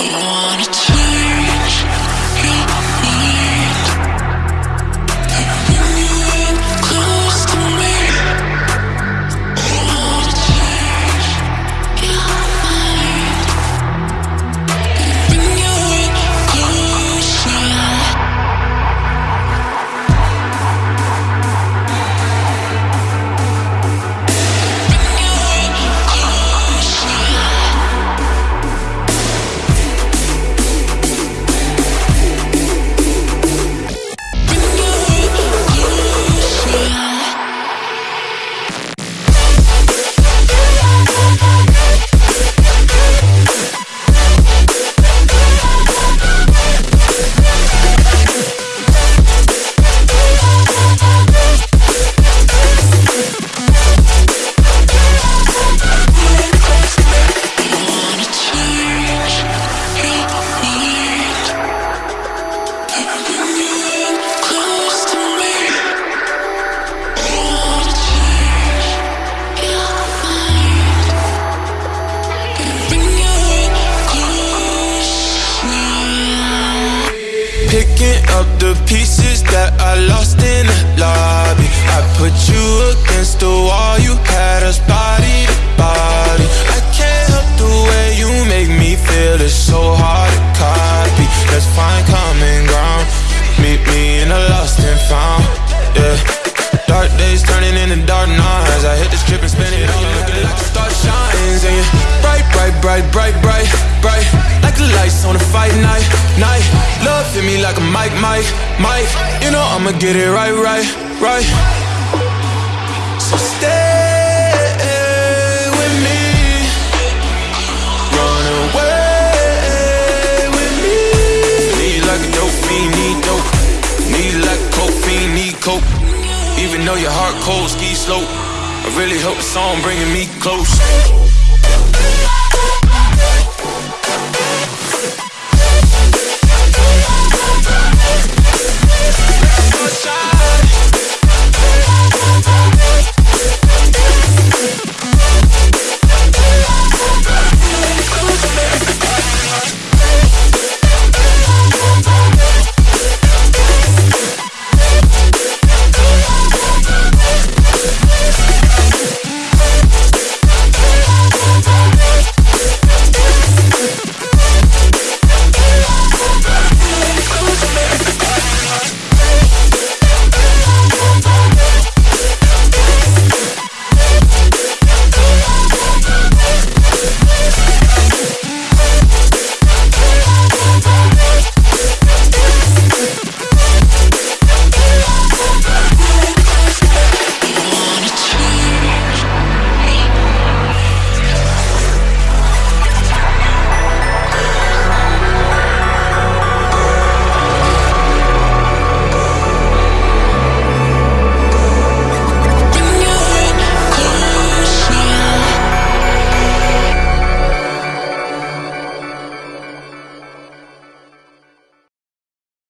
I wanna that I lost in the lobby. I put you against the wall, you had us body to body. I can't help the way you make me feel, it's so hard to copy. Let's find common ground, meet me in the lost and found, yeah. Dark days turning into dark nights. I hit the strip and spin it all Looking like a star shines And you're bright, bright, bright, bright, bright, bright. Like the lights on a fight night, night. Love hit me like a mic, mic, mic. You know I'ma get it right, right, right. So stay with me. Run away with me. Need like a dope fiend, need dope. Need like coke fiend, need coke. Even though your heart cold, ski slope. I really hope the song bringing me close.